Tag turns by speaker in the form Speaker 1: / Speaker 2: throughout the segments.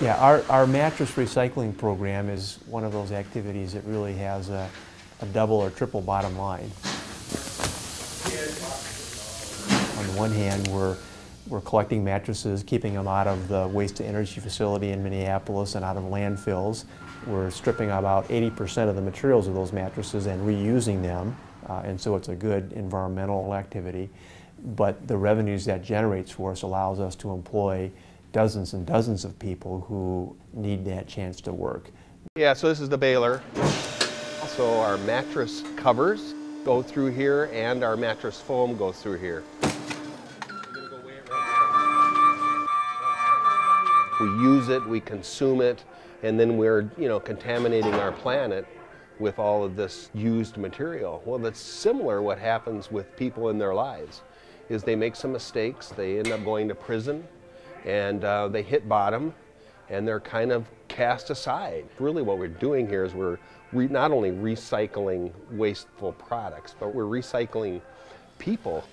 Speaker 1: Yeah, our, our mattress recycling program is one of those activities that really has a, a double or triple bottom line. On the one hand, we're, we're collecting mattresses, keeping them out of the waste-to-energy facility in Minneapolis and out of landfills. We're stripping about 80% of the materials of those mattresses and reusing them, uh, and so it's a good environmental activity. But the revenues that generates for us allows us to employ dozens and dozens of people who need that chance to work.
Speaker 2: Yeah, so this is the baler. Also our mattress covers go through here and our mattress foam goes through here. We use it, we consume it, and then we're, you know, contaminating our planet with all of this used material. Well, that's similar what happens with people in their lives, is they make some mistakes, they end up going to prison, and uh, they hit bottom, and they're kind of cast aside. Really what we're doing here is we're not only recycling wasteful products, but we're recycling people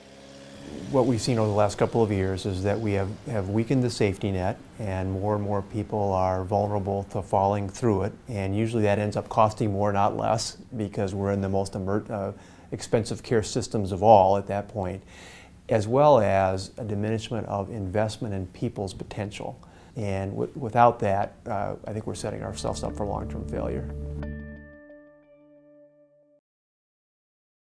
Speaker 1: what we've seen over the last couple of years is that we have, have weakened the safety net and more and more people are vulnerable to falling through it and usually that ends up costing more not less because we're in the most uh, expensive care systems of all at that point as well as a diminishment of investment in people's potential and without that uh, I think we're setting ourselves up for long-term failure.